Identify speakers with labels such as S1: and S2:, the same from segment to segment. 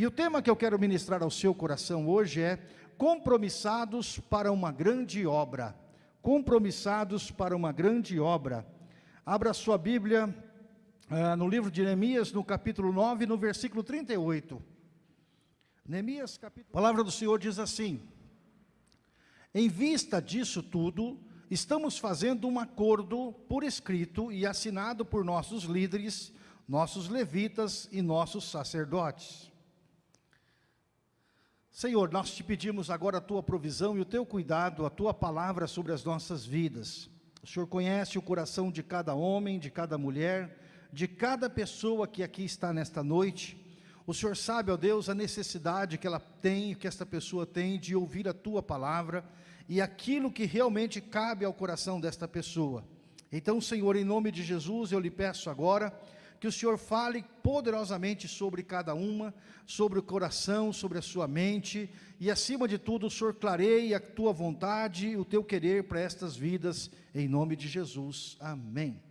S1: E o tema que eu quero ministrar ao seu coração hoje é compromissados para uma grande obra. Compromissados para uma grande obra. Abra sua Bíblia uh, no livro de Neemias, no capítulo 9, no versículo 38. Neemias, capítulo... A palavra do Senhor diz assim, Em vista disso tudo, estamos fazendo um acordo por escrito e assinado por nossos líderes, nossos levitas e nossos sacerdotes. Senhor, nós te pedimos agora a tua provisão e o teu cuidado, a tua palavra sobre as nossas vidas. O Senhor conhece o coração de cada homem, de cada mulher, de cada pessoa que aqui está nesta noite. O Senhor sabe, ó Deus, a necessidade que ela tem, que esta pessoa tem de ouvir a tua palavra e aquilo que realmente cabe ao coração desta pessoa. Então, Senhor, em nome de Jesus, eu lhe peço agora que o Senhor fale poderosamente sobre cada uma, sobre o coração, sobre a sua mente, e acima de tudo, o Senhor clareie a tua vontade, o teu querer para estas vidas, em nome de Jesus. Amém.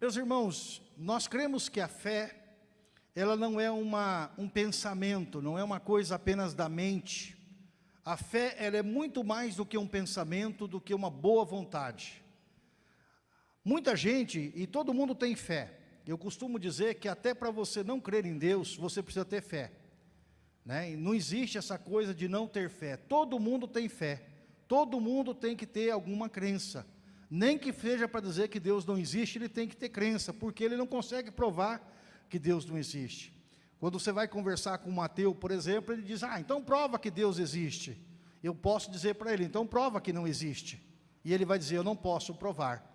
S1: Meus irmãos, nós cremos que a fé, ela não é uma, um pensamento, não é uma coisa apenas da mente, a fé ela é muito mais do que um pensamento, do que uma boa vontade. Muita gente, e todo mundo tem fé. Eu costumo dizer que até para você não crer em Deus, você precisa ter fé. Né? E não existe essa coisa de não ter fé. Todo mundo tem fé. Todo mundo tem que ter alguma crença. Nem que seja para dizer que Deus não existe, ele tem que ter crença, porque ele não consegue provar que Deus não existe. Quando você vai conversar com ateu, por exemplo, ele diz, ah, então prova que Deus existe. Eu posso dizer para ele, então prova que não existe. E ele vai dizer, eu não posso provar.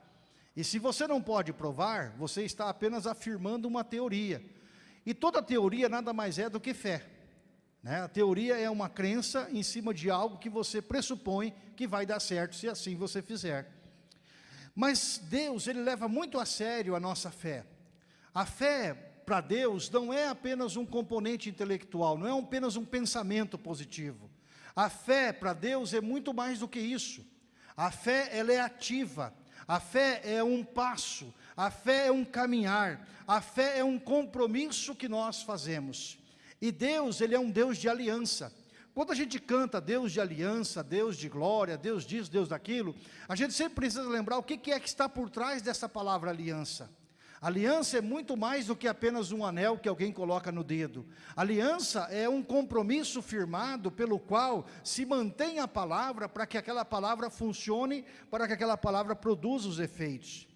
S1: E se você não pode provar, você está apenas afirmando uma teoria. E toda teoria nada mais é do que fé. Né? A teoria é uma crença em cima de algo que você pressupõe que vai dar certo, se assim você fizer. Mas Deus, Ele leva muito a sério a nossa fé. A fé para Deus não é apenas um componente intelectual, não é apenas um pensamento positivo. A fé para Deus é muito mais do que isso. A fé ela é ativa, a fé é um passo, a fé é um caminhar, a fé é um compromisso que nós fazemos. E Deus, Ele é um Deus de aliança. Quando a gente canta Deus de aliança, Deus de glória, Deus disso, Deus daquilo, a gente sempre precisa lembrar o que é que está por trás dessa palavra aliança. Aliança é muito mais do que apenas um anel que alguém coloca no dedo. Aliança é um compromisso firmado pelo qual se mantém a palavra para que aquela palavra funcione, para que aquela palavra produza os efeitos.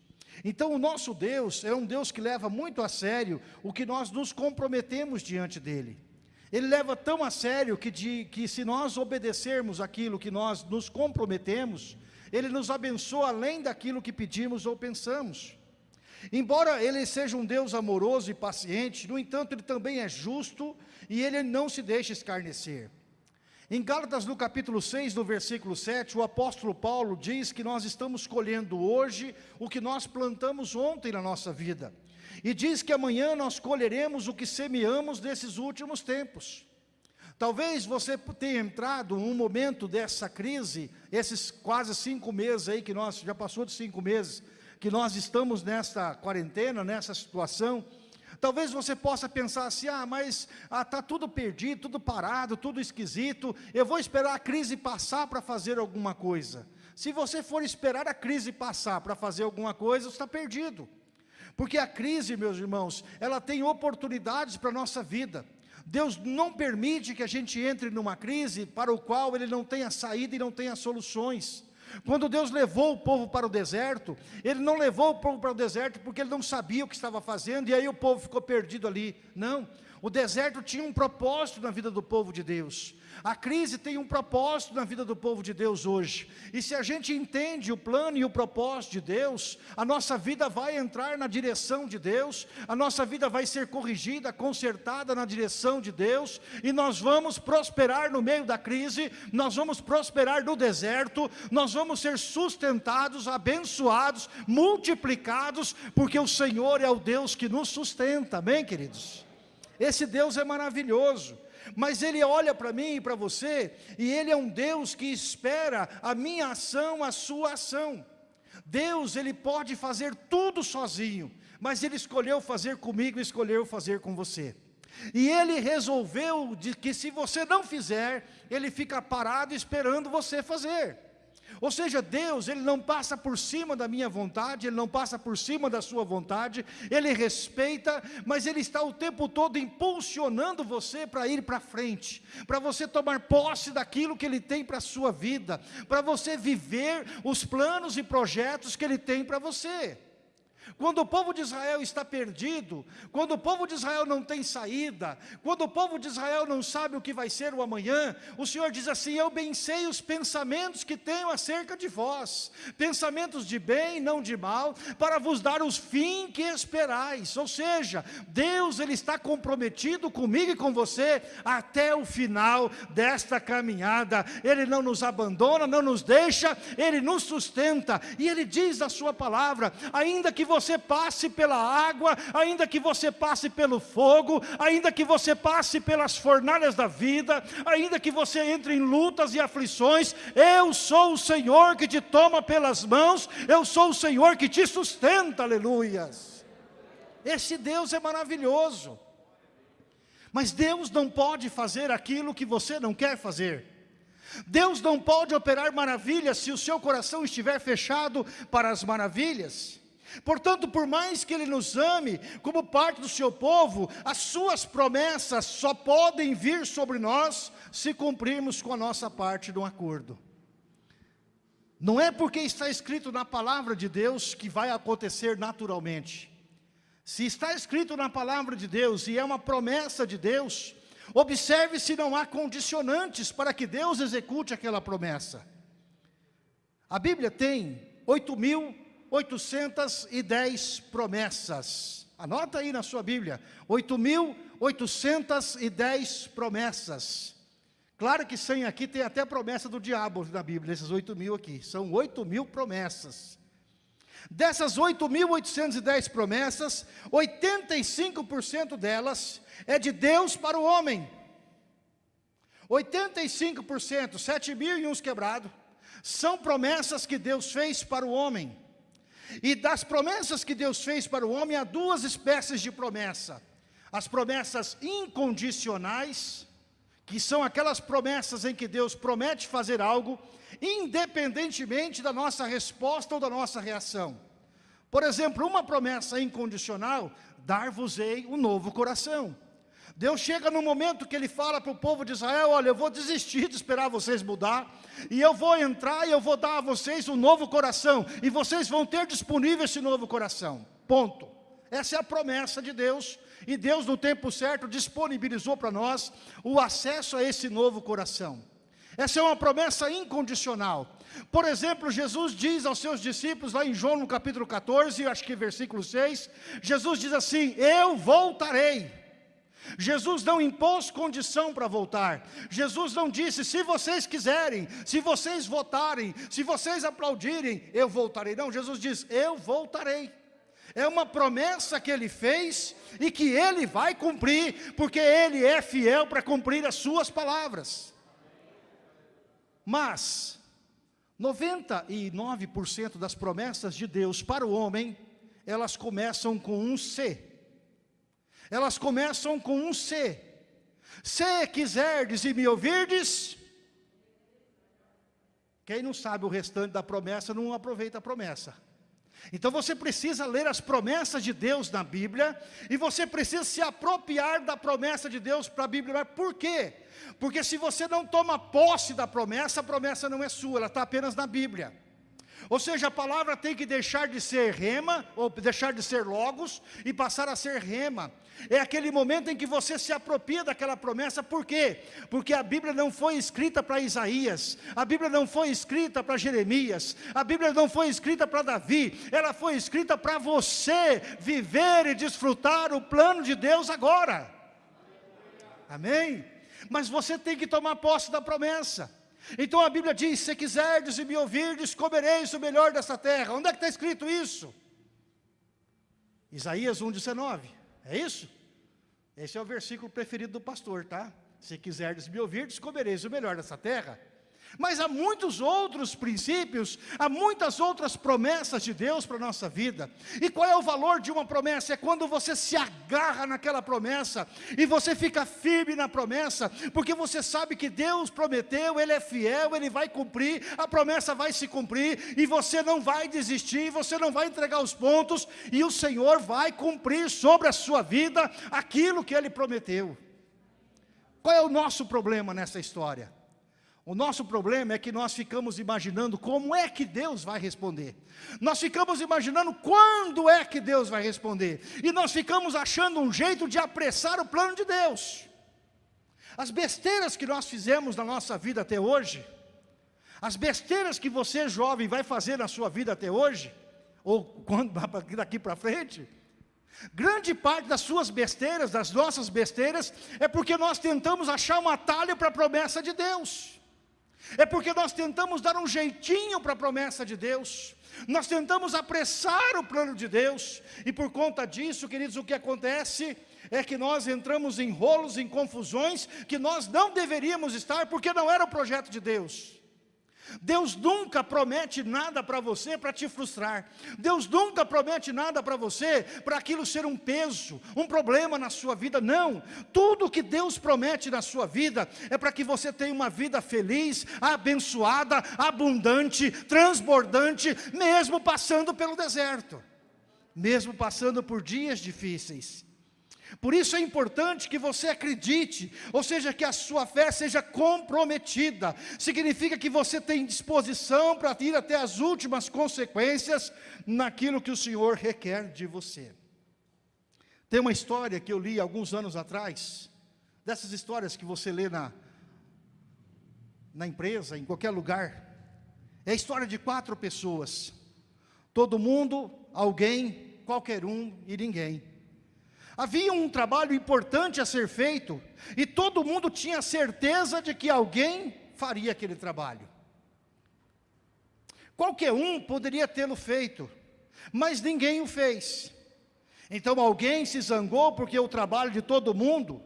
S1: Então o nosso Deus é um Deus que leva muito a sério o que nós nos comprometemos diante dEle. Ele leva tão a sério que, de, que se nós obedecermos aquilo que nós nos comprometemos, Ele nos abençoa além daquilo que pedimos ou pensamos. Embora ele seja um Deus amoroso e paciente, no entanto, ele também é justo e ele não se deixa escarnecer. Em Gálatas, no capítulo 6, no versículo 7, o apóstolo Paulo diz que nós estamos colhendo hoje o que nós plantamos ontem na nossa vida. E diz que amanhã nós colheremos o que semeamos nesses últimos tempos. Talvez você tenha entrado num momento dessa crise, esses quase cinco meses aí que nós, já passou de cinco meses, que nós estamos nesta quarentena, nessa situação, talvez você possa pensar assim, ah, mas está ah, tá tudo perdido, tudo parado, tudo esquisito, eu vou esperar a crise passar para fazer alguma coisa. Se você for esperar a crise passar para fazer alguma coisa, você está perdido. Porque a crise, meus irmãos, ela tem oportunidades para a nossa vida. Deus não permite que a gente entre numa crise para o qual Ele não tenha saída e não tenha soluções. Quando Deus levou o povo para o deserto, Ele não levou o povo para o deserto porque Ele não sabia o que estava fazendo, e aí o povo ficou perdido ali. Não, o deserto tinha um propósito na vida do povo de Deus. A crise tem um propósito na vida do povo de Deus hoje. E se a gente entende o plano e o propósito de Deus, a nossa vida vai entrar na direção de Deus, a nossa vida vai ser corrigida, consertada na direção de Deus, e nós vamos prosperar no meio da crise, nós vamos prosperar no deserto, nós vamos ser sustentados, abençoados, multiplicados, porque o Senhor é o Deus que nos sustenta, amém queridos? Esse Deus é maravilhoso mas Ele olha para mim e para você, e Ele é um Deus que espera a minha ação, a sua ação. Deus, Ele pode fazer tudo sozinho, mas Ele escolheu fazer comigo escolheu fazer com você. E ele resolveu de que se você não fizer, ele fica parado esperando você fazer. Ou seja, Deus, Ele não passa por cima da minha vontade, Ele não passa por cima da sua vontade, Ele respeita, mas Ele está o tempo todo impulsionando você para ir para frente, para você tomar posse daquilo que Ele tem para a sua vida, para você viver os planos e projetos que Ele tem para você. Quando o povo de Israel está perdido, quando o povo de Israel não tem saída, quando o povo de Israel não sabe o que vai ser o amanhã, o Senhor diz assim: Eu bem sei os pensamentos que tenho acerca de vós, pensamentos de bem, não de mal, para vos dar os fim que esperais. Ou seja, Deus ele está comprometido comigo e com você até o final desta caminhada. Ele não nos abandona, não nos deixa, Ele nos sustenta. E Ele diz na sua palavra: ainda que você você passe pela água, ainda que você passe pelo fogo, ainda que você passe pelas fornalhas da vida, ainda que você entre em lutas e aflições, eu sou o Senhor que te toma pelas mãos, eu sou o Senhor que te sustenta, aleluias. Esse Deus é maravilhoso. Mas Deus não pode fazer aquilo que você não quer fazer. Deus não pode operar maravilhas se o seu coração estiver fechado para as maravilhas. Portanto, por mais que Ele nos ame, como parte do seu povo, as suas promessas só podem vir sobre nós, se cumprirmos com a nossa parte do acordo. Não é porque está escrito na palavra de Deus que vai acontecer naturalmente. Se está escrito na palavra de Deus e é uma promessa de Deus, observe se não há condicionantes para que Deus execute aquela promessa. A Bíblia tem 8 mil 810 promessas. Anota aí na sua Bíblia, 8.810 promessas. Claro que sem aqui tem até promessa do diabo na Bíblia, esses 8 mil aqui. São 8 mil promessas. Dessas 8.810 promessas, 85% delas é de Deus para o homem. 85%, 7 mil e uns quebrados, são promessas que Deus fez para o homem. E das promessas que Deus fez para o homem, há duas espécies de promessa. As promessas incondicionais, que são aquelas promessas em que Deus promete fazer algo, independentemente da nossa resposta ou da nossa reação. Por exemplo, uma promessa incondicional, dar-vos-ei um novo coração. Deus chega no momento que Ele fala para o povo de Israel, olha, eu vou desistir de esperar vocês mudar, e eu vou entrar e eu vou dar a vocês um novo coração, e vocês vão ter disponível esse novo coração, ponto. Essa é a promessa de Deus, e Deus no tempo certo disponibilizou para nós o acesso a esse novo coração. Essa é uma promessa incondicional. Por exemplo, Jesus diz aos seus discípulos, lá em João no capítulo 14, acho que versículo 6, Jesus diz assim, eu voltarei. Jesus não impôs condição para voltar. Jesus não disse, se vocês quiserem, se vocês votarem, se vocês aplaudirem, eu voltarei. Não, Jesus diz, eu voltarei. É uma promessa que ele fez e que ele vai cumprir, porque ele é fiel para cumprir as suas palavras. Mas, 99% das promessas de Deus para o homem, elas começam com um C. Elas começam com um C. Se quiserdes e me ouvirdes, quem não sabe o restante da promessa não aproveita a promessa. Então você precisa ler as promessas de Deus na Bíblia e você precisa se apropriar da promessa de Deus para a Bíblia. Por quê? Porque se você não toma posse da promessa, a promessa não é sua, ela está apenas na Bíblia. Ou seja, a palavra tem que deixar de ser rema, ou deixar de ser logos, e passar a ser rema. É aquele momento em que você se apropria daquela promessa, por quê? Porque a Bíblia não foi escrita para Isaías, a Bíblia não foi escrita para Jeremias, a Bíblia não foi escrita para Davi, ela foi escrita para você viver e desfrutar o plano de Deus agora. Amém? Mas você tem que tomar posse da promessa. Então a Bíblia diz: se quiserdes e me ouvirdes, comereis o melhor dessa terra. Onde é que está escrito isso? Isaías 1,19. É isso? Esse é o versículo preferido do pastor, tá? Se quiserdes me ouvirdes, comereis o melhor dessa terra. Mas há muitos outros princípios, há muitas outras promessas de Deus para a nossa vida. E qual é o valor de uma promessa? É quando você se agarra naquela promessa e você fica firme na promessa, porque você sabe que Deus prometeu, Ele é fiel, Ele vai cumprir, a promessa vai se cumprir e você não vai desistir, você não vai entregar os pontos e o Senhor vai cumprir sobre a sua vida aquilo que Ele prometeu. Qual é o nosso problema nessa história? O nosso problema é que nós ficamos imaginando como é que Deus vai responder. Nós ficamos imaginando quando é que Deus vai responder. E nós ficamos achando um jeito de apressar o plano de Deus. As besteiras que nós fizemos na nossa vida até hoje, as besteiras que você jovem vai fazer na sua vida até hoje, ou quando daqui para frente, grande parte das suas besteiras, das nossas besteiras, é porque nós tentamos achar um atalho para a promessa de Deus. É porque nós tentamos dar um jeitinho para a promessa de Deus, nós tentamos apressar o plano de Deus, e por conta disso, queridos, o que acontece é que nós entramos em rolos, em confusões, que nós não deveríamos estar, porque não era o projeto de Deus. Deus nunca promete nada para você para te frustrar. Deus nunca promete nada para você para aquilo ser um peso, um problema na sua vida. Não. Tudo que Deus promete na sua vida é para que você tenha uma vida feliz, abençoada, abundante, transbordante, mesmo passando pelo deserto, mesmo passando por dias difíceis. Por isso é importante que você acredite, ou seja, que a sua fé seja comprometida. Significa que você tem disposição para ir até as últimas consequências naquilo que o Senhor requer de você. Tem uma história que eu li alguns anos atrás, dessas histórias que você lê na, na empresa, em qualquer lugar. É a história de quatro pessoas. Todo mundo, alguém, qualquer um e ninguém. Havia um trabalho importante a ser feito, e todo mundo tinha certeza de que alguém faria aquele trabalho. Qualquer um poderia tê-lo feito, mas ninguém o fez. Então alguém se zangou porque o trabalho de todo mundo,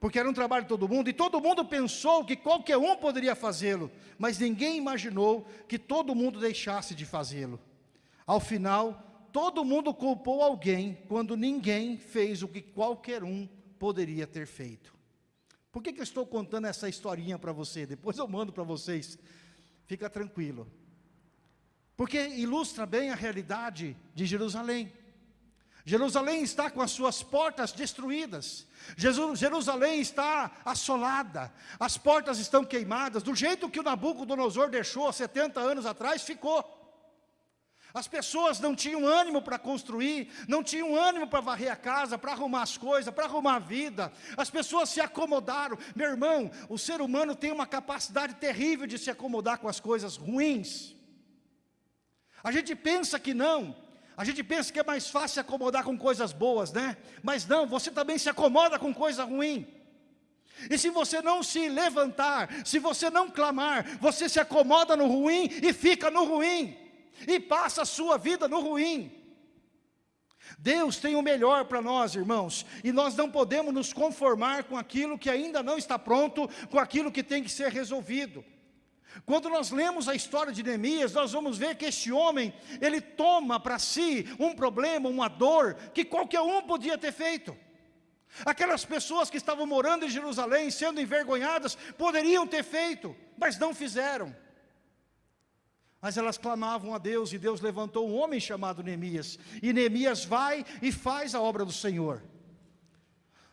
S1: porque era um trabalho de todo mundo, e todo mundo pensou que qualquer um poderia fazê-lo, mas ninguém imaginou que todo mundo deixasse de fazê-lo. Ao final, todo mundo culpou alguém quando ninguém fez o que qualquer um poderia ter feito. Por que, que eu estou contando essa historinha para você? Depois eu mando para vocês. Fica tranquilo. Porque ilustra bem a realidade de Jerusalém. Jerusalém está com as suas portas destruídas. Jerusalém está assolada. As portas estão queimadas. Do jeito que o Nabucodonosor deixou há 70 anos atrás, ficou. As pessoas não tinham ânimo para construir, não tinham ânimo para varrer a casa, para arrumar as coisas, para arrumar a vida. As pessoas se acomodaram. Meu irmão, o ser humano tem uma capacidade terrível de se acomodar com as coisas ruins. A gente pensa que não, a gente pensa que é mais fácil se acomodar com coisas boas, né? Mas não, você também se acomoda com coisa ruim. E se você não se levantar, se você não clamar, você se acomoda no ruim e fica no ruim e passa a sua vida no ruim. Deus tem o melhor para nós, irmãos, e nós não podemos nos conformar com aquilo que ainda não está pronto, com aquilo que tem que ser resolvido. Quando nós lemos a história de Neemias, nós vamos ver que este homem, ele toma para si um problema, uma dor, que qualquer um podia ter feito. Aquelas pessoas que estavam morando em Jerusalém, sendo envergonhadas, poderiam ter feito, mas não fizeram. Mas elas clamavam a Deus e Deus levantou um homem chamado Neemias. E Neemias vai e faz a obra do Senhor.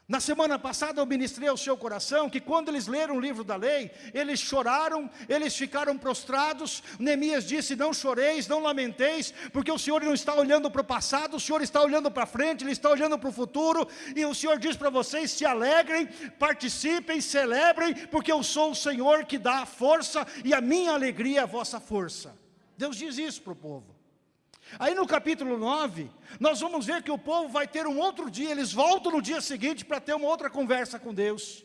S1: Na semana passada eu ministrei ao seu coração que quando eles leram o livro da lei, eles choraram, eles ficaram prostrados. Neemias disse: Não choreis, não lamenteis, porque o Senhor não está olhando para o passado, o Senhor está olhando para frente, Ele está olhando para o futuro. E o Senhor diz para vocês: se alegrem, participem, celebrem, porque eu sou o Senhor que dá a força e a minha alegria é a vossa força. Deus diz isso para o povo. Aí no capítulo 9, nós vamos ver que o povo vai ter um outro dia, eles voltam no dia seguinte para ter uma outra conversa com Deus.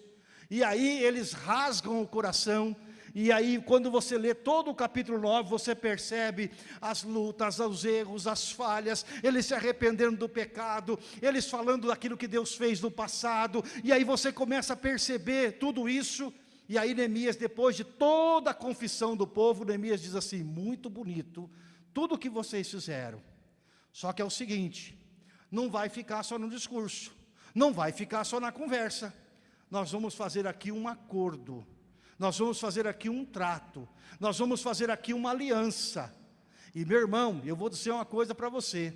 S1: E aí eles rasgam o coração, e aí quando você lê todo o capítulo 9, você percebe as lutas, os erros, as falhas, eles se arrependendo do pecado, eles falando daquilo que Deus fez no passado, e aí você começa a perceber tudo isso, E aí Neemias, depois de toda a confissão do povo, Neemias diz assim, muito bonito, tudo o que vocês fizeram. Só que é o seguinte, não vai ficar só no discurso, não vai ficar só na conversa. Nós vamos fazer aqui um acordo, nós vamos fazer aqui um trato, nós vamos fazer aqui uma aliança. E meu irmão, eu vou dizer uma coisa para você,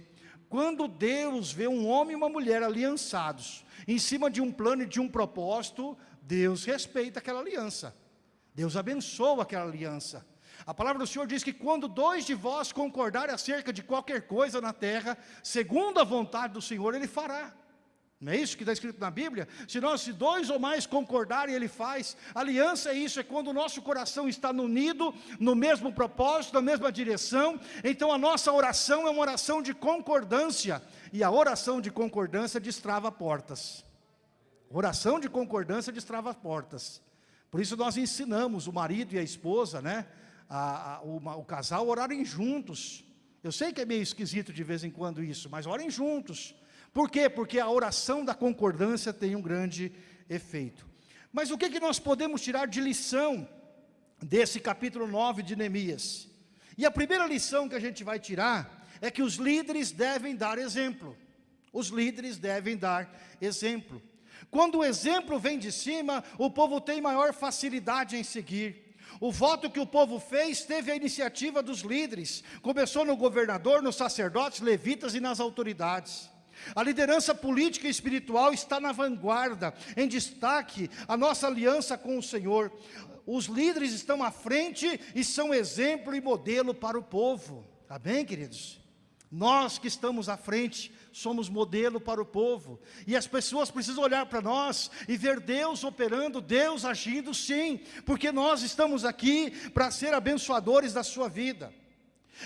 S1: quando Deus vê um homem e uma mulher aliançados, em cima de um plano e de um propósito, Deus respeita aquela aliança. Deus abençoa aquela aliança. A palavra do Senhor diz que quando dois de vós concordarem acerca de qualquer coisa na terra, segundo a vontade do Senhor, Ele fará. Não é isso que está escrito na Bíblia? Se nós, se dois ou mais concordarem, Ele faz. Aliança é isso, é quando o nosso coração está unido, no mesmo propósito, na mesma direção. Então a nossa oração é uma oração de concordância. E a oração de concordância destrava portas. Oração de concordância destrava portas. Por isso nós ensinamos o marido e a esposa, né? A, a, o, o casal orarem juntos. Eu sei que é meio esquisito de vez em quando isso, mas orem juntos. Por quê? Porque a oração da concordância tem um grande efeito. Mas o que, que nós podemos tirar de lição desse capítulo 9 de Neemias? E a primeira lição que a gente vai tirar é que os líderes devem dar exemplo. Os líderes devem dar exemplo. Quando o exemplo vem de cima, o povo tem maior facilidade em seguir. O voto que o povo fez teve a iniciativa dos líderes. Começou no governador, nos sacerdotes, levitas e nas autoridades. A liderança política e espiritual está na vanguarda, em destaque a nossa aliança com o Senhor. Os líderes estão à frente e são exemplo e modelo para o povo. Amém, queridos? Nós que estamos à frente, somos modelo para o povo. E as pessoas precisam olhar para nós e ver Deus operando, Deus agindo sim, porque nós estamos aqui para ser abençoadores da sua vida.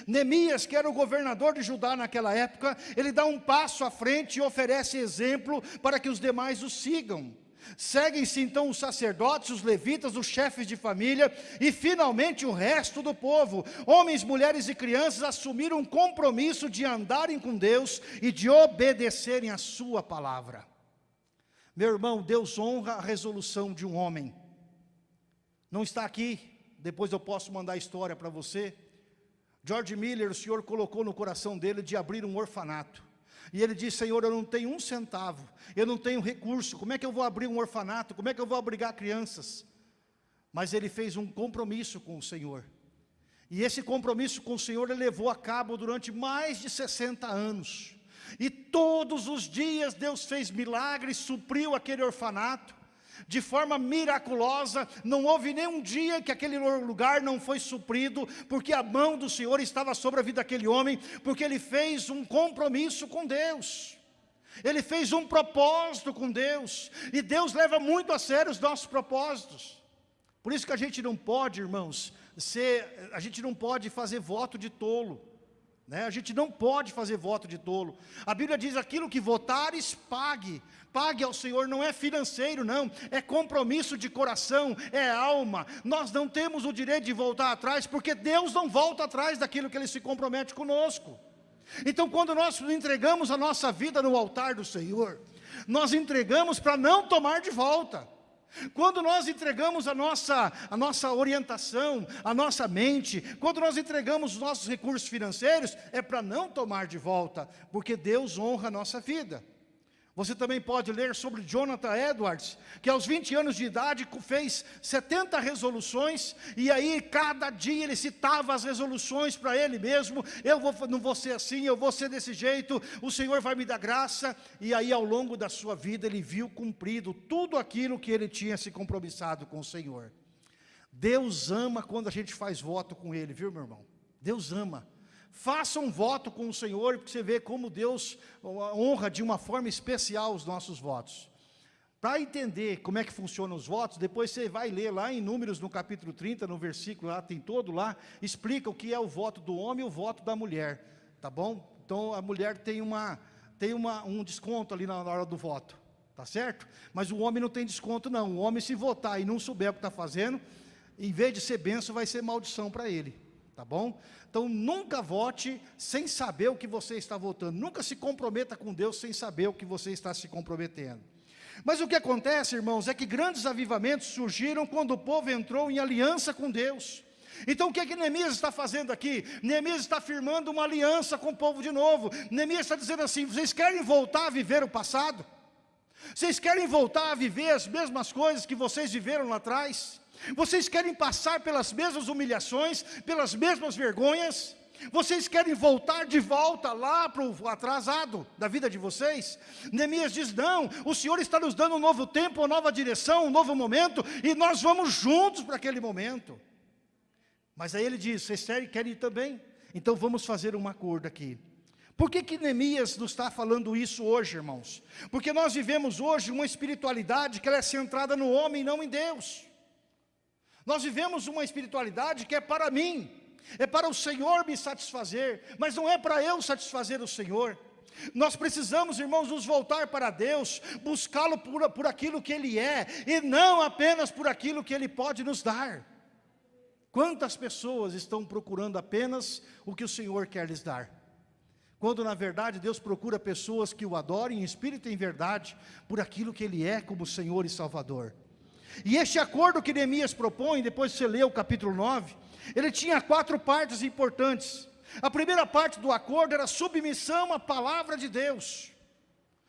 S1: Neemias, que era o governador de Judá naquela época, ele dá um passo à frente e oferece exemplo para que os demais o sigam. Seguem-se então os sacerdotes, os levitas, os chefes de família e finalmente o resto do povo. Homens, mulheres e crianças assumiram um compromisso de andarem com Deus e de obedecerem a sua palavra. Meu irmão, Deus honra a resolução de um homem. Não está aqui, depois eu posso mandar a história para você. George Miller, o Senhor colocou no coração dele de abrir um orfanato. E ele disse, Senhor, eu não tenho um centavo, eu não tenho recurso, como é que eu vou abrir um orfanato, como é que eu vou abrigar crianças? Mas ele fez um compromisso com o Senhor. E esse compromisso com o Senhor ele levou a cabo durante mais de 60 anos. E todos os dias Deus fez milagres, supriu aquele orfanato de forma miraculosa, não houve nenhum dia que aquele lugar não foi suprido, porque a mão do Senhor estava sobre a vida daquele homem, porque ele fez um compromisso com Deus. Ele fez um propósito com Deus, e Deus leva muito a sério os nossos propósitos. Por isso que a gente não pode, irmãos, ser, a gente não pode fazer voto de tolo. Né? A gente não pode fazer voto de tolo. A Bíblia diz: aquilo que votares, pague. Pague ao Senhor, não é financeiro, não, é compromisso de coração, é alma. Nós não temos o direito de voltar atrás, porque Deus não volta atrás daquilo que Ele se compromete conosco. Então, quando nós entregamos a nossa vida no altar do Senhor, nós entregamos para não tomar de volta. Quando nós entregamos a nossa, a nossa orientação, a nossa mente, quando nós entregamos os nossos recursos financeiros, é para não tomar de volta, porque Deus honra a nossa vida. Você também pode ler sobre Jonathan Edwards, que aos 20 anos de idade fez 70 resoluções, e aí cada dia ele citava as resoluções para ele mesmo, eu vou, não vou ser assim, eu vou ser desse jeito, o Senhor vai me dar graça, e aí ao longo da sua vida ele viu cumprido tudo aquilo que ele tinha se compromissado com o Senhor. Deus ama quando a gente faz voto com Ele, viu meu irmão? Deus ama. Faça um voto com o Senhor, porque você vê como Deus honra de uma forma especial os nossos votos. Para entender como é que funcionam os votos, depois você vai ler lá em Números, no capítulo 30, no versículo lá, tem todo lá, explica o que é o voto do homem e o voto da mulher, tá bom? Então a mulher tem, uma, tem uma, um desconto ali na hora do voto, tá certo? Mas o homem não tem desconto não, o homem se votar e não souber o que está fazendo, em vez de ser benção, vai ser maldição para ele tá bom? Então nunca vote sem saber o que você está votando, nunca se comprometa com Deus sem saber o que você está se comprometendo. Mas o que acontece, irmãos, é que grandes avivamentos surgiram quando o povo entrou em aliança com Deus. Então o que é que Neemias está fazendo aqui? Neemias está firmando uma aliança com o povo de novo. Neemias está dizendo assim: vocês querem voltar a viver o passado? Vocês querem voltar a viver as mesmas coisas que vocês viveram lá atrás? Vocês querem passar pelas mesmas humilhações, pelas mesmas vergonhas? Vocês querem voltar de volta lá para o atrasado da vida de vocês? Neemias diz: não, o Senhor está nos dando um novo tempo, uma nova direção, um novo momento, e nós vamos juntos para aquele momento. Mas aí ele diz: vocês querem ir também? Então vamos fazer um acordo aqui. Por que, que Neemias nos está falando isso hoje, irmãos? Porque nós vivemos hoje uma espiritualidade que ela é centrada no homem e não em Deus. Nós vivemos uma espiritualidade que é para mim, é para o Senhor me satisfazer, mas não é para eu satisfazer o Senhor. Nós precisamos, irmãos, nos voltar para Deus, buscá-lo por, por aquilo que Ele é, e não apenas por aquilo que Ele pode nos dar. Quantas pessoas estão procurando apenas o que o Senhor quer lhes dar? Quando na verdade Deus procura pessoas que o adorem em espírito e em verdade, por aquilo que Ele é como Senhor e Salvador. E este acordo que Neemias propõe, depois você lê o capítulo 9, ele tinha quatro partes importantes. A primeira parte do acordo era submissão à palavra de Deus.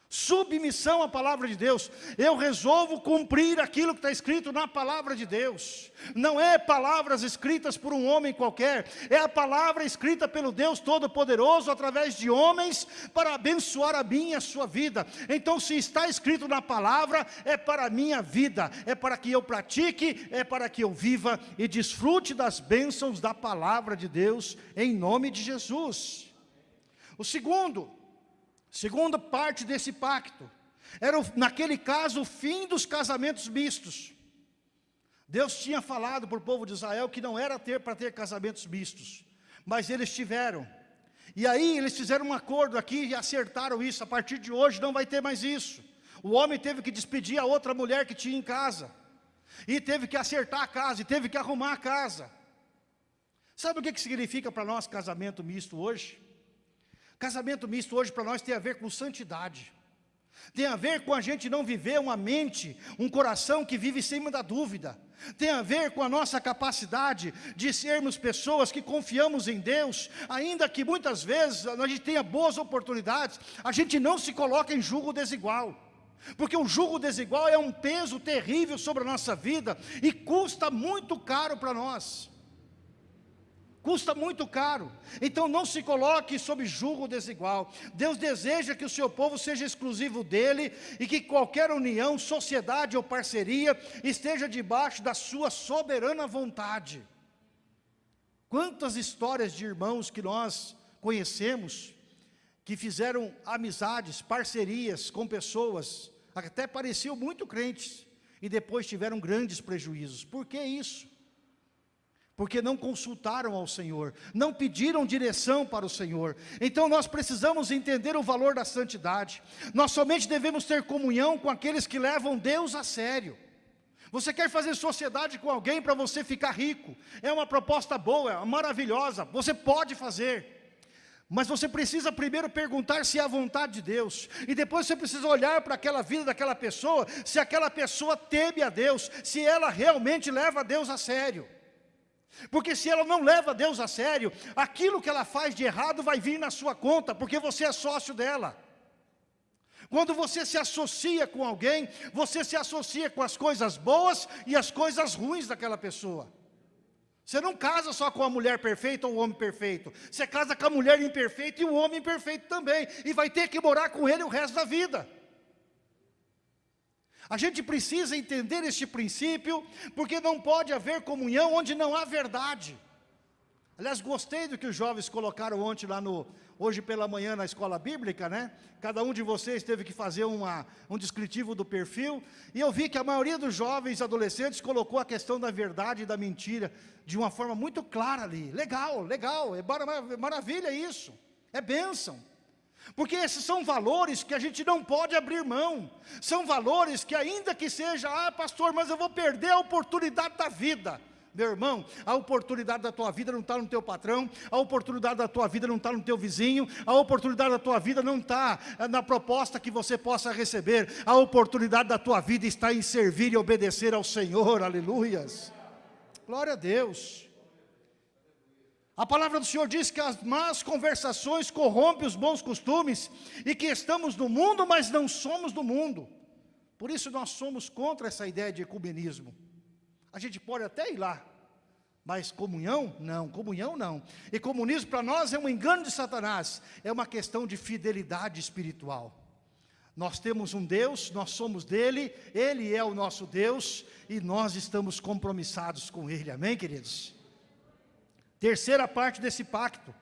S1: Submissão à palavra de Deus. Eu resolvo cumprir aquilo que está escrito na palavra de Deus. Não é palavras escritas por um homem qualquer, é a palavra escrita pelo Deus Todo-Poderoso através de homens para abençoar a minha e a sua vida. Então, se está escrito na palavra, é para a minha vida, é para que eu pratique, é para que eu viva e desfrute das bênçãos da palavra de Deus, em nome de Jesus. O segundo, Segunda parte desse pacto, era naquele caso o fim dos casamentos mistos. Deus tinha falado para o povo de Israel que não era ter para ter casamentos mistos, mas eles tiveram. E aí eles fizeram um acordo aqui e acertaram isso, a partir de hoje não vai ter mais isso. O homem teve que despedir a outra mulher que tinha em casa, e teve que acertar a casa, e teve que arrumar a casa. Sabe o que, que significa para nós casamento misto hoje? Casamento misto hoje para nós tem a ver com santidade. Tem a ver com a gente não viver uma mente, um coração que vive sem da dúvida. Tem a ver com a nossa capacidade de sermos pessoas que confiamos em Deus, ainda que muitas vezes a gente tenha boas oportunidades, a gente não se coloca em julgo desigual. Porque o julgo desigual é um peso terrível sobre a nossa vida e custa muito caro para nós custa muito caro. Então não se coloque sob julgo desigual. Deus deseja que o seu povo seja exclusivo dele e que qualquer união, sociedade ou parceria esteja debaixo da sua soberana vontade. Quantas histórias de irmãos que nós conhecemos que fizeram amizades, parcerias com pessoas até pareciam muito crentes e depois tiveram grandes prejuízos. Por que isso? Porque não consultaram ao Senhor, não pediram direção para o Senhor. Então nós precisamos entender o valor da santidade. Nós somente devemos ter comunhão com aqueles que levam Deus a sério. Você quer fazer sociedade com alguém para você ficar rico? É uma proposta boa, é maravilhosa. Você pode fazer. Mas você precisa primeiro perguntar se é a vontade de Deus, e depois você precisa olhar para aquela vida daquela pessoa, se aquela pessoa teme a Deus, se ela realmente leva Deus a sério. Porque se ela não leva Deus a sério, aquilo que ela faz de errado vai vir na sua conta, porque você é sócio dela. Quando você se associa com alguém, você se associa com as coisas boas e as coisas ruins daquela pessoa. Você não casa só com a mulher perfeita ou o homem perfeito. Você casa com a mulher imperfeita e o homem imperfeito também. E vai ter que morar com ele o resto da vida. A gente precisa entender este princípio, porque não pode haver comunhão onde não há verdade. Aliás, gostei do que os jovens colocaram ontem lá no, hoje pela manhã na escola bíblica, né? Cada um de vocês teve que fazer uma, um descritivo do perfil, e eu vi que a maioria dos jovens adolescentes colocou a questão da verdade e da mentira de uma forma muito clara ali. Legal, legal, é maravilha isso, é bênção. Porque esses são valores que a gente não pode abrir mão. São valores que ainda que seja, ah pastor, mas eu vou perder a oportunidade da vida. Meu irmão, a oportunidade da tua vida não está no teu patrão, a oportunidade da tua vida não está no teu vizinho, a oportunidade da tua vida não está eh, na proposta que você possa receber, a oportunidade da tua vida está em servir e obedecer ao Senhor, aleluias. Glória a Deus. A palavra do Senhor diz que as más conversações corrompem os bons costumes e que estamos no mundo, mas não somos do mundo. Por isso nós somos contra essa ideia de ecumenismo. A gente pode até ir lá, mas comunhão? Não, comunhão não. E comunismo para nós é um engano de Satanás, é uma questão de fidelidade espiritual. Nós temos um Deus, nós somos dele, ele é o nosso Deus e nós estamos compromissados com ele. Amém, queridos? Terceira parte desse pacto.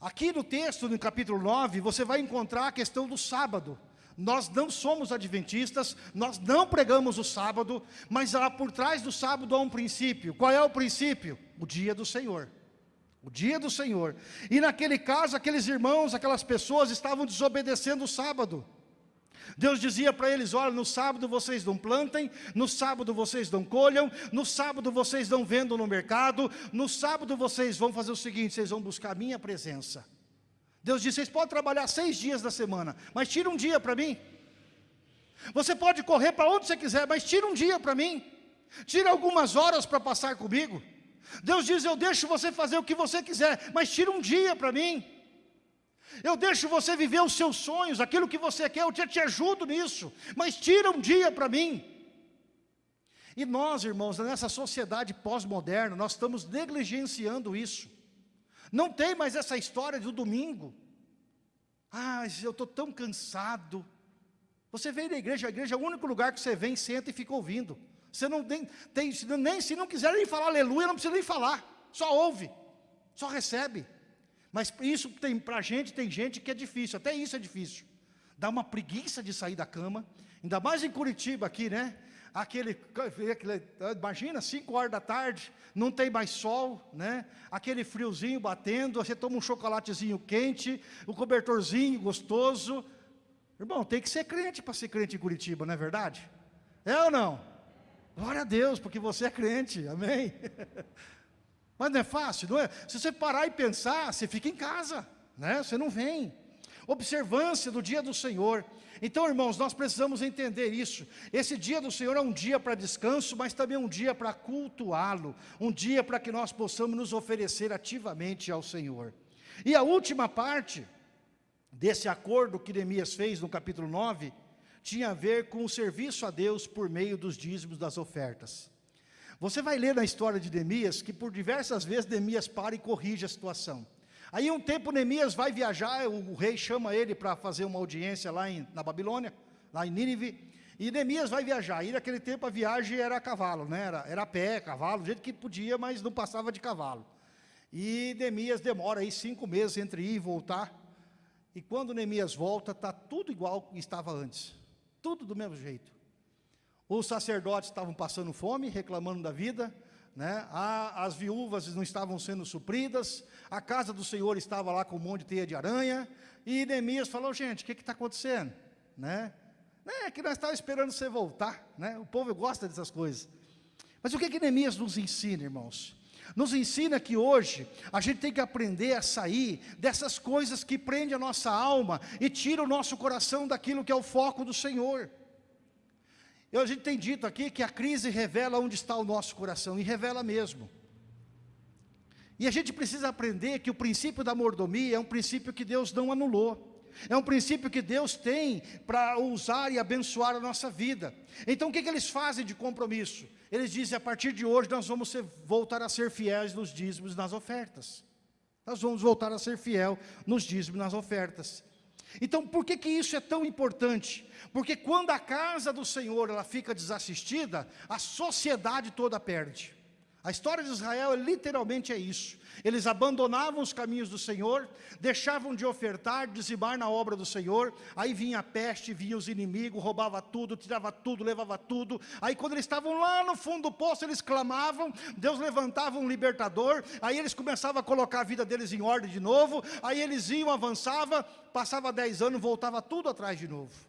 S1: Aqui no texto, no capítulo 9, você vai encontrar a questão do sábado. Nós não somos adventistas, nós não pregamos o sábado, mas lá por trás do sábado há um princípio. Qual é o princípio? O dia do Senhor. O dia do Senhor. E naquele caso, aqueles irmãos, aquelas pessoas estavam desobedecendo o sábado. Deus dizia para eles, olha, no sábado vocês não plantem, no sábado vocês não colham, no sábado vocês não vendam no mercado, no sábado vocês vão fazer o seguinte, vocês vão buscar a minha presença. Deus disse, vocês podem trabalhar seis dias da semana, mas tira um dia para mim. Você pode correr para onde você quiser, mas tira um dia para mim. Tira algumas horas para passar comigo. Deus diz, eu deixo você fazer o que você quiser, mas tira um dia para mim. Eu deixo você viver os seus sonhos, aquilo que você quer, eu te, te ajudo nisso, mas tira um dia para mim. E nós, irmãos, nessa sociedade pós-moderna, nós estamos negligenciando isso. Não tem mais essa história do domingo. Ah, eu estou tão cansado. Você vem na igreja, a igreja é o único lugar que você vem, senta e fica ouvindo. Você não tem, tem nem se não quiser nem falar aleluia, não precisa nem falar. Só ouve, só recebe. Mas isso tem para a gente, tem gente que é difícil, até isso é difícil. Dá uma preguiça de sair da cama, ainda mais em Curitiba aqui, né? Aquele, aquele imagina, 5 horas da tarde, não tem mais sol, né? Aquele friozinho batendo, você toma um chocolatezinho quente, um cobertorzinho gostoso. Irmão, tem que ser crente para ser crente em Curitiba, não é verdade? É ou não? Glória a Deus, porque você é crente, amém? Mas não é fácil, não é? Se você parar e pensar, você fica em casa, né? Você não vem. Observância do dia do Senhor. Então, irmãos, nós precisamos entender isso. Esse dia do Senhor é um dia para descanso, mas também um dia para cultuá-lo, um dia para que nós possamos nos oferecer ativamente ao Senhor. E a última parte desse acordo que Neemias fez no capítulo 9, tinha a ver com o serviço a Deus por meio dos dízimos das ofertas. Você vai ler na história de Neemias que por diversas vezes Neemias para e corrige a situação. Aí um tempo Neemias vai viajar, o, rei chama ele para fazer uma audiência lá em, na Babilônia, lá em Nínive, e Neemias vai viajar, e naquele tempo a viagem era a cavalo, né? era, era a pé, cavalo, do jeito que podia, mas não passava de cavalo. E Neemias demora aí cinco meses entre ir e voltar, e quando Neemias volta, está tudo igual que estava antes, tudo do mesmo jeito. Os sacerdotes estavam passando fome, reclamando da vida, né? as viúvas não estavam sendo supridas, a casa do Senhor estava lá com um monte de teia de aranha, e Neemias falou, gente, o que está acontecendo? Né? É que nós estávamos esperando você voltar, né? o povo gosta dessas coisas. Mas o que, que Neemias nos ensina, irmãos? Nos ensina que hoje a gente tem que aprender a sair dessas coisas que prendem a nossa alma e tira o nosso coração daquilo que é o foco do Senhor. Eu, a gente tem dito aqui que a crise revela onde está o nosso coração, e revela mesmo. E a gente precisa aprender que o princípio da mordomia é um princípio que Deus não anulou. É um princípio que Deus tem para usar e abençoar a nossa vida. Então o que, que eles fazem de compromisso? Eles dizem, a partir de hoje nós vamos ser, voltar a ser fiéis nos dízimos e nas ofertas. Nós vamos voltar a ser fiel nos dízimos e nas ofertas. Então, por que, que isso é tão importante? Porque quando a casa do Senhor ela fica desassistida, a sociedade toda perde. A história de Israel literalmente é isso. Eles abandonavam os caminhos do Senhor, deixavam de ofertar, dizimar na obra do Senhor, aí vinha a peste, vinha os inimigos, roubava tudo, tirava tudo, levava tudo, aí quando eles estavam lá no fundo do poço, eles clamavam, Deus levantava um libertador, aí eles começavam a colocar a vida deles em ordem de novo, aí eles iam, avançava, passava dez anos, voltava tudo atrás de novo.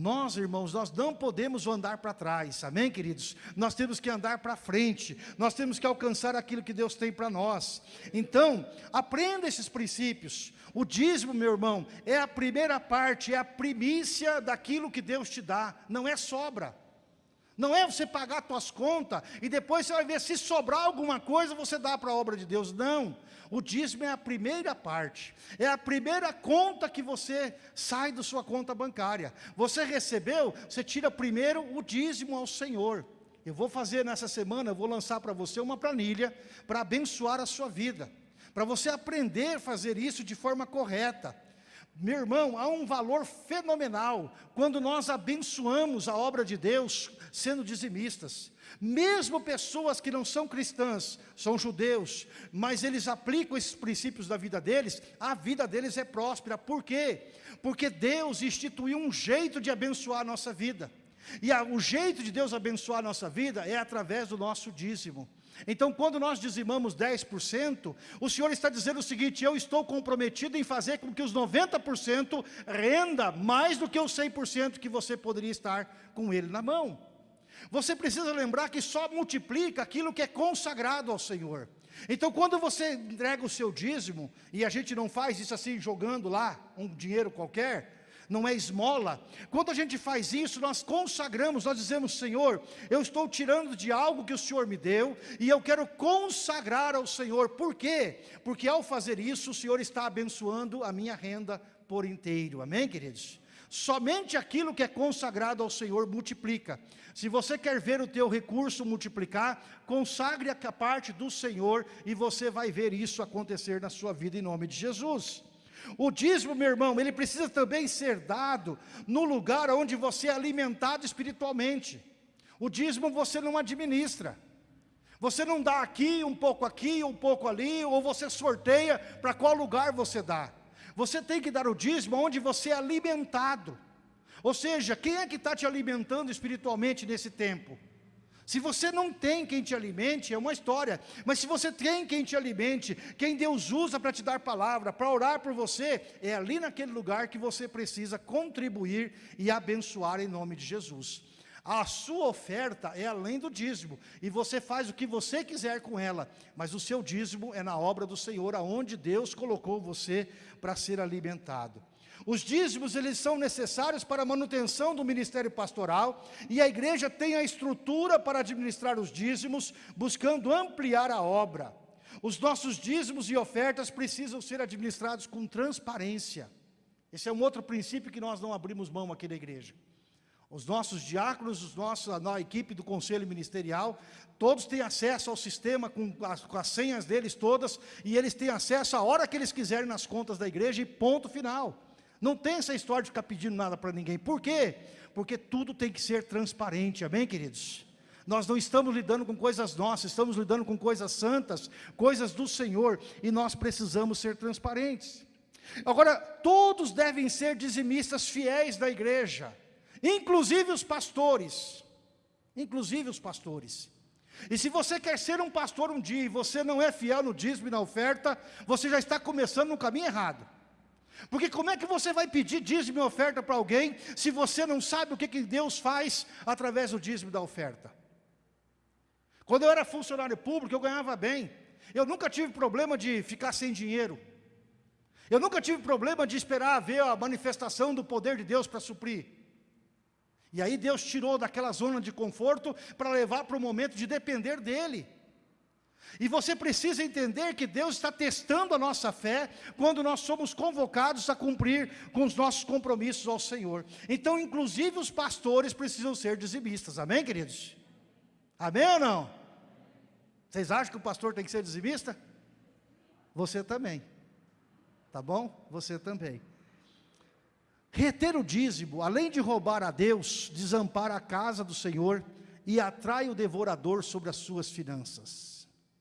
S1: Nós, irmãos, nós não podemos andar para trás, amém, queridos? Nós temos que andar para frente, nós temos que alcançar aquilo que Deus tem para nós. Então, aprenda esses princípios. O dízimo, meu irmão, é a primeira parte, é a primícia daquilo que Deus te dá, não é sobra. Não é você pagar suas contas e depois você vai ver se sobrar alguma coisa você dá para a obra de Deus. Não. O dízimo é a primeira parte. É a primeira conta que você sai da sua conta bancária. Você recebeu, você tira primeiro o dízimo ao Senhor. Eu vou fazer nessa semana, eu vou lançar para você uma planilha para abençoar a sua vida. Para você aprender a fazer isso de forma correta. Meu irmão, há um valor fenomenal quando nós abençoamos a obra de Deus sendo dizimistas. Mesmo pessoas que não são cristãs, são judeus, mas eles aplicam esses princípios da vida deles, a vida deles é próspera. Por quê? Porque Deus instituiu um jeito de abençoar a nossa vida. E a, o jeito de Deus abençoar a nossa vida é através do nosso dízimo. Então, quando nós dizimamos 10%, o Senhor está dizendo o seguinte, eu estou comprometido em fazer com que os 90% renda mais do que os 100% que você poderia estar com ele na mão. Você precisa lembrar que só multiplica aquilo que é consagrado ao Senhor. Então, quando você entrega o seu dízimo, e a gente não faz isso assim, jogando lá um dinheiro qualquer, não é esmola. Quando a gente faz isso, nós consagramos, nós dizemos, Senhor, eu estou tirando de algo que o Senhor me deu, e eu quero consagrar ao Senhor. Por quê? Porque ao fazer isso, o Senhor está abençoando a minha renda por inteiro. Amém, queridos? Somente aquilo que é consagrado ao Senhor multiplica. Se você quer ver o teu recurso multiplicar, consagre a parte do Senhor e você vai ver isso acontecer na sua vida em nome de Jesus. O dízimo, meu irmão, ele precisa também ser dado no lugar onde você é alimentado espiritualmente. O dízimo você não administra. Você não dá aqui, um pouco aqui, um pouco ali, ou você sorteia para qual lugar você dá. Você tem que dar o dízimo onde você é alimentado. Ou seja, quem é que está te alimentando espiritualmente nesse tempo? Se você não tem quem te alimente, é uma história. Mas se você tem quem te alimente, quem Deus usa para te dar palavra, para orar por você, é ali naquele lugar que você precisa contribuir e abençoar em nome de Jesus. A sua oferta é além do dízimo, e você faz o que você quiser com ela, mas o seu dízimo é na obra do Senhor, aonde Deus colocou você para ser alimentado. Os dízimos, eles são necessários para a manutenção do ministério pastoral, e a igreja tem a estrutura para administrar os dízimos, buscando ampliar a obra. Os nossos dízimos e ofertas precisam ser administrados com transparência. Esse é um outro princípio que nós não abrimos mão aqui na igreja. Os nossos diáconos, os nossos, a equipe do conselho ministerial, todos têm acesso ao sistema com as, com as senhas deles todas, e eles têm acesso a hora que eles quiserem nas contas da igreja e ponto final. Não tem essa história de ficar pedindo nada para ninguém. Por quê? Porque tudo tem que ser transparente, amém, queridos? Nós não estamos lidando com coisas nossas, estamos lidando com coisas santas, coisas do Senhor, e nós precisamos ser transparentes. Agora, todos devem ser dizimistas fiéis da igreja, inclusive os pastores, inclusive os pastores. E se você quer ser um pastor um dia e você não é fiel no dízimo e na oferta, você já está começando no caminho errado. Porque como é que você vai pedir dízimo e oferta para alguém, se você não sabe o que, que Deus faz através do dízimo da oferta? Quando eu era funcionário público, eu ganhava bem. Eu nunca tive problema de ficar sem dinheiro. Eu nunca tive problema de esperar ver a manifestação do poder de Deus para suprir. E aí Deus tirou daquela zona de conforto para levar para o momento de depender dEle. E você precisa entender que Deus está testando a nossa fé quando nós somos convocados a cumprir com os nossos compromissos ao Senhor. Então, inclusive os pastores precisam ser dizimistas, amém, queridos? Amém ou não? Vocês acham que o pastor tem que ser dizimista? Você também, tá bom? Você também. Reter o dízimo, além de roubar a Deus, desampara a casa do Senhor e atrai o devorador sobre as suas finanças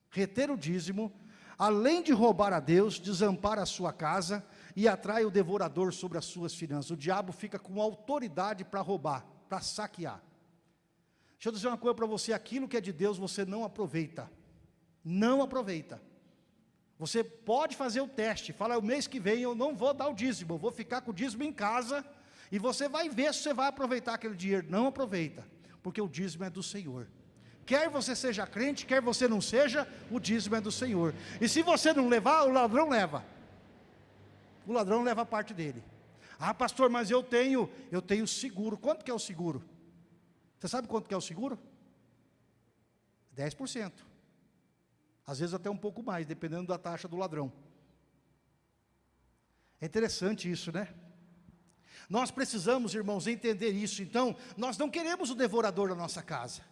S1: reter o dízimo, além de roubar a Deus, desampara a sua casa e atrai o devorador sobre as suas finanças. O diabo fica com autoridade para roubar, para saquear. Deixa eu dizer uma coisa para você, aquilo que é de Deus você não aproveita. Não aproveita. Você pode fazer o teste, fala, o mês que vem eu não vou dar o dízimo, eu vou ficar com o dízimo em casa, E você vai ver se você vai aproveitar aquele dinheiro. Não aproveita, porque o dízimo é do Senhor. Quer você seja crente, quer você não seja, o dízimo é do Senhor. E se você não levar, o ladrão leva. O ladrão leva a parte dele. Ah, pastor, mas eu tenho, eu tenho seguro. Quanto que é o seguro? Você sabe quanto que é o seguro? 10%. Às vezes até um pouco mais, dependendo da taxa do ladrão. É interessante isso, né? Nós precisamos, irmãos, entender isso. Então, nós não queremos o devorador da nossa casa.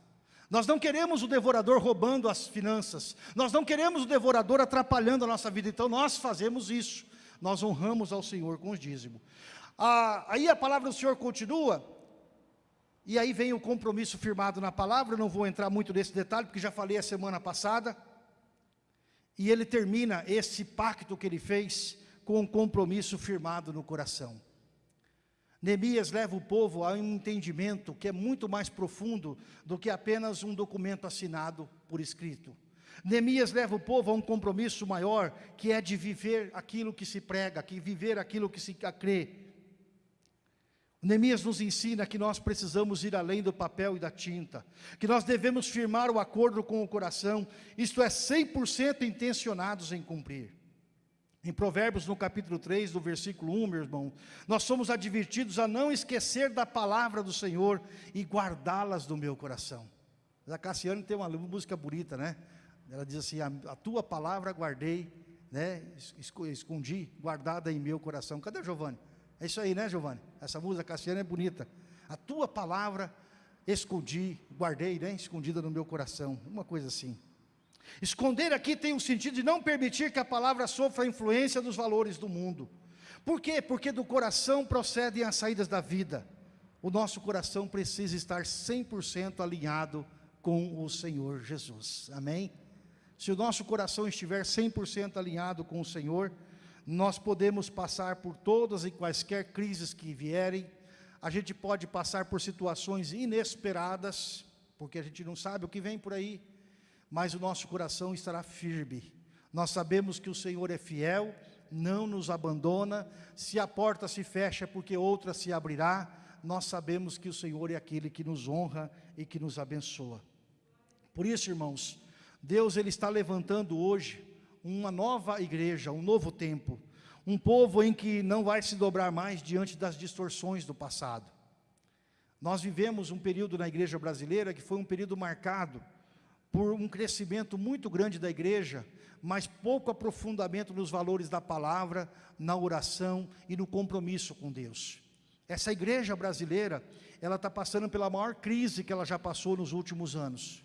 S1: Nós não queremos o devorador roubando as finanças. Nós não queremos o devorador atrapalhando a nossa vida. Então, nós fazemos isso. Nós honramos ao Senhor com o dízimo. Ah, aí a palavra do Senhor continua. E aí vem o compromisso firmado na palavra. não vou entrar muito nesse detalhe, porque já falei a semana passada. E ele termina esse pacto que ele fez com um compromisso firmado no coração. Neemias leva o povo a um entendimento que é muito mais profundo do que apenas um documento assinado por escrito. Neemias leva o povo a um compromisso maior, que é de viver aquilo que se prega, que viver aquilo que se crê. Neemias nos ensina que nós precisamos ir além do papel e da tinta, que nós devemos firmar o acordo com o coração, isto é, 100% intencionados em cumprir. Em Provérbios, no capítulo 3, do versículo 1, meu irmão, nós somos advertidos a não esquecer da palavra do Senhor e guardá-las no meu coração. A Cassiane tem uma música bonita, né? Ela diz assim: a, a tua palavra guardei, né? Escondi, guardada em meu coração. Cadê Giovanni? É isso aí, né, Giovanni? Essa música Cassiane é bonita. A tua palavra escondi, guardei, né? Escondida no meu coração. Uma coisa assim. Esconder aqui tem o sentido de não permitir que a palavra sofra a influência dos valores do mundo. Por quê? Porque do coração procedem as saídas da vida. O nosso coração precisa estar 100% alinhado com o Senhor Jesus. Amém? Se o nosso coração estiver 100% alinhado com o Senhor, nós podemos passar por todas e quaisquer crises que vierem, a gente pode passar por situações inesperadas, porque a gente não sabe o que vem por aí, mas o nosso coração estará firme. Nós sabemos que o Senhor é fiel, não nos abandona, se a porta se fecha é porque outra se abrirá, nós sabemos que o Senhor é aquele que nos honra e que nos abençoa. Por isso, irmãos, Deus ele está levantando hoje uma nova igreja, um novo tempo, um povo em que não vai se dobrar mais diante das distorções do passado. Nós vivemos um período na igreja brasileira que foi um período marcado por um crescimento muito grande da igreja, mas pouco aprofundamento nos valores da palavra, na oração e no compromisso com Deus. Essa igreja brasileira, ela está passando pela maior crise que ela já passou nos últimos anos.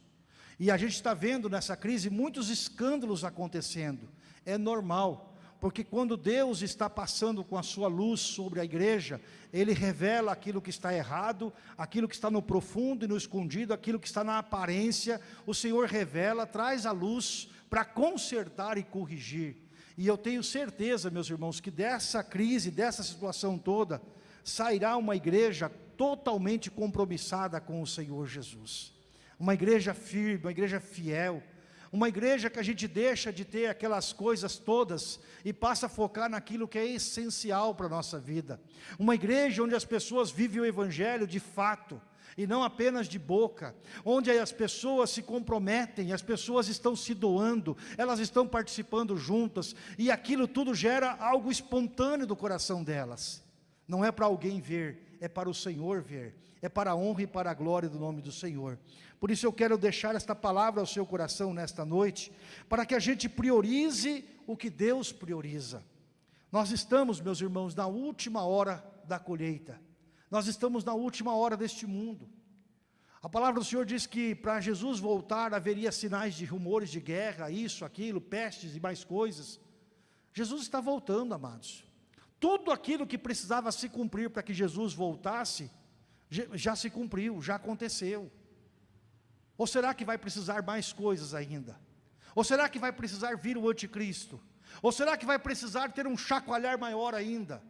S1: E a gente está vendo nessa crise muitos escândalos acontecendo. É normal, porque quando Deus está passando com a sua luz sobre a igreja, Ele revela aquilo que está errado, aquilo que está no profundo e no escondido, aquilo que está na aparência, o Senhor revela, traz a luz para consertar e corrigir. E eu tenho certeza, meus irmãos, que dessa crise, dessa situação toda, sairá uma igreja totalmente compromissada com o Senhor Jesus. Uma igreja firme, uma igreja fiel, uma igreja que a gente deixa de ter aquelas coisas todas e passa a focar naquilo que é essencial para a nossa vida. Uma igreja onde as pessoas vivem o evangelho de fato, e não apenas de boca, onde as pessoas se comprometem, as pessoas estão se doando, elas estão participando juntas, e aquilo tudo gera algo espontâneo do coração delas. Não é para alguém ver, é para o Senhor ver, é para a honra e para a glória do nome do Senhor. Por isso eu quero deixar esta palavra ao seu coração nesta noite, para que a gente priorize o que Deus prioriza. Nós estamos, meus irmãos, na última hora da colheita. Nós estamos na última hora deste mundo. A palavra do Senhor diz que para Jesus voltar haveria sinais de rumores de guerra, isso, aquilo, pestes e mais coisas. Jesus está voltando, amados. Tudo aquilo que precisava se cumprir para que Jesus voltasse, já se cumpriu, já aconteceu. Ou será que vai precisar mais coisas ainda? Ou será que vai precisar vir o anticristo? Ou será que vai precisar ter um chacoalhar maior ainda?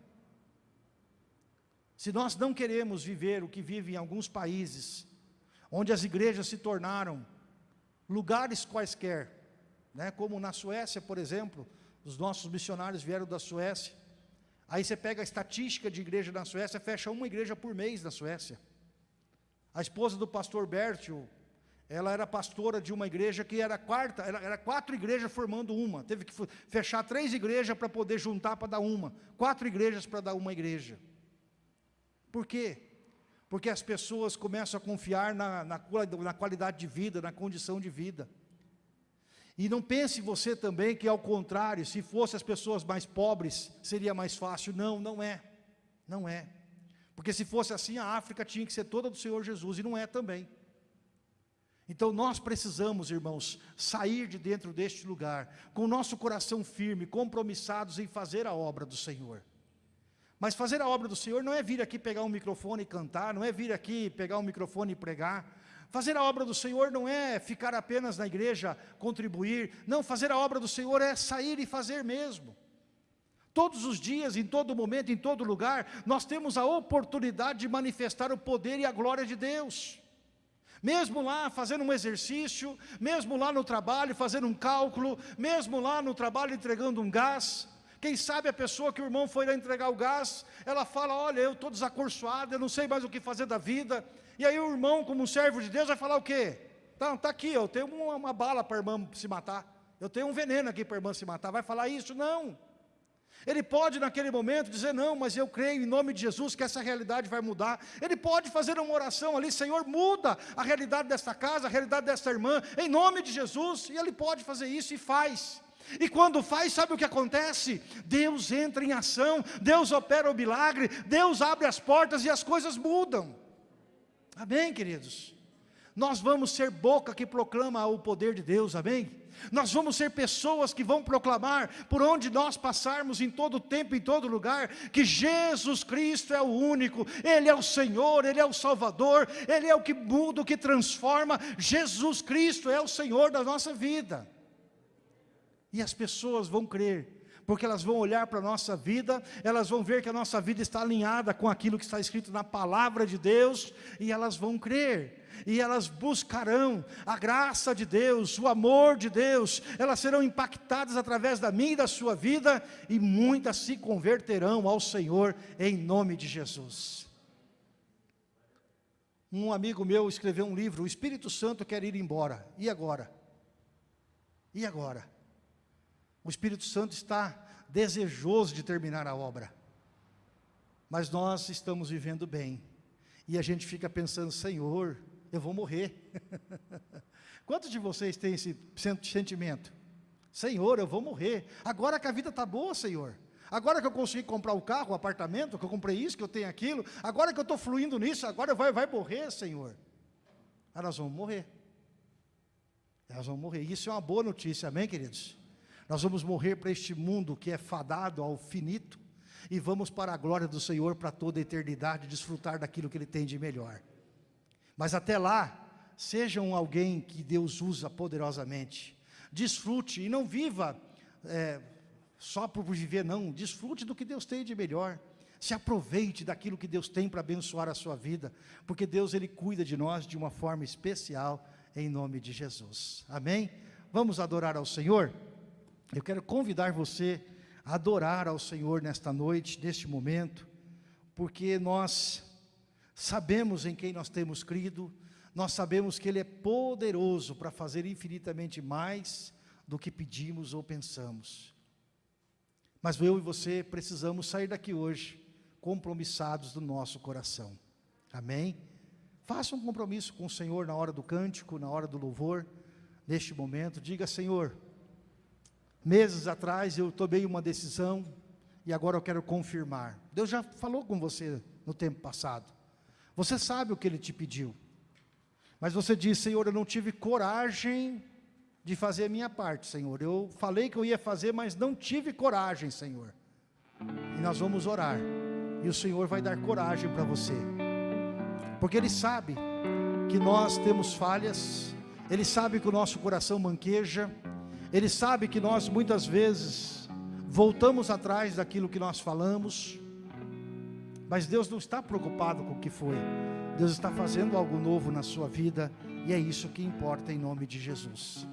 S1: Se nós não queremos viver o que vive em alguns países, onde as igrejas se tornaram lugares quaisquer, né, como na Suécia, por exemplo, os nossos missionários vieram da Suécia, Aí você pega a estatística de igreja na Suécia, fecha uma igreja por mês na Suécia. A esposa do pastor Bertil, ela era pastora de uma igreja que era quarta, era, quatro igrejas formando uma. Teve que fechar três igrejas para poder juntar para dar uma. Quatro igrejas para dar uma igreja. Por quê? Porque as pessoas começam a confiar na, na, na qualidade de vida, na condição de vida. E não pense você também que ao contrário, se fossem as pessoas mais pobres, seria mais fácil. Não, não é. Não é. Porque se fosse assim, a África tinha que ser toda do Senhor Jesus, e não é também. Então nós precisamos, irmãos, sair de dentro deste lugar, com o nosso coração firme, compromissados em fazer a obra do Senhor. Mas fazer a obra do Senhor não é vir aqui pegar um microfone e cantar, não é vir aqui pegar um microfone e pregar. Fazer a obra do Senhor não é ficar apenas na igreja, contribuir. Não, fazer a obra do Senhor é sair e fazer mesmo. Todos os dias, em todo momento, em todo lugar, nós temos a oportunidade de manifestar o poder e a glória de Deus. Mesmo lá fazendo um exercício, mesmo lá no trabalho fazendo um cálculo, mesmo lá no trabalho entregando um gás, quem sabe a pessoa que o irmão foi lá entregar o gás, ela fala, olha, eu estou desacorçoada, eu não sei mais o que fazer da vida. E aí o irmão, como um servo de Deus, vai falar o quê? Tá, tá aqui, eu tenho uma, uma bala para a irmã se matar. Eu tenho um veneno aqui para a irmã se matar. Vai falar isso? Não. Ele pode naquele momento dizer, não, mas eu creio em nome de Jesus que essa realidade vai mudar. Ele pode fazer uma oração ali, Senhor, muda a realidade desta casa, a realidade desta irmã, em nome de Jesus. E ele pode fazer isso e faz. E quando faz, sabe o que acontece? Deus entra em ação, Deus opera o milagre, Deus abre as portas e as coisas mudam. Amém, queridos? Nós vamos ser boca que proclama o poder de Deus, amém? Nós vamos ser pessoas que vão proclamar, por onde nós passarmos, em todo tempo, em todo lugar, que Jesus Cristo é o único, Ele é o Senhor, Ele é o Salvador, Ele é o que muda, o que transforma, Jesus Cristo é o Senhor da nossa vida. E as pessoas vão crer, porque elas vão olhar para a nossa vida, elas vão ver que a nossa vida está alinhada com aquilo que está escrito na palavra de Deus, e elas vão crer, e elas buscarão a graça de Deus, o amor de Deus, elas serão impactadas através da minha e da sua vida, e muitas se converterão ao Senhor, em nome de Jesus. Um amigo meu escreveu um livro, o Espírito Santo quer ir embora, e agora? E agora? O Espírito Santo está desejoso de terminar a obra. Mas nós estamos vivendo bem. E a gente fica pensando, Senhor, eu vou morrer. Quantos de vocês têm esse sentimento? Senhor, eu vou morrer. Agora que a vida está boa, Senhor. Agora que eu consegui comprar o carro, o apartamento, que eu comprei isso, que eu tenho aquilo. Agora que eu estou fluindo nisso, agora vai, vai morrer, Senhor. Nós vamos morrer. Nós vamos morrer. Isso é uma boa notícia, amém, queridos? Nós vamos morrer para este mundo que é fadado ao finito e vamos para a glória do Senhor para toda a eternidade, desfrutar daquilo que Ele tem de melhor. Mas até lá, sejam alguém que Deus usa poderosamente. Desfrute e não viva é, só por viver, não. Desfrute do que Deus tem de melhor. Se aproveite daquilo que Deus tem para abençoar a sua vida, porque Deus Ele cuida de nós de uma forma especial, em nome de Jesus. Amém? Vamos adorar ao Senhor? Eu quero convidar você a adorar ao Senhor nesta noite, neste momento, porque nós sabemos em quem nós temos crido, nós sabemos que Ele é poderoso para fazer infinitamente mais do que pedimos ou pensamos. Mas eu e você precisamos sair daqui hoje compromissados do nosso coração. Amém? Faça um compromisso com o Senhor na hora do cântico, na hora do louvor, neste momento. Diga, Senhor, Meses atrás eu tomei uma decisão e agora eu quero confirmar. Deus já falou com você no tempo passado. Você sabe o que Ele te pediu. Mas você diz, Senhor, eu não tive coragem de fazer a minha parte, Senhor. Eu falei que eu ia fazer, mas não tive coragem, Senhor. E nós vamos orar. E o Senhor vai dar coragem para você. Porque Ele sabe que nós temos falhas. Ele sabe que o nosso coração manqueja. Ele sabe que nós muitas vezes voltamos atrás daquilo que nós falamos, mas Deus não está preocupado com o que foi. Deus está fazendo algo novo na sua vida e é isso que importa em nome de Jesus.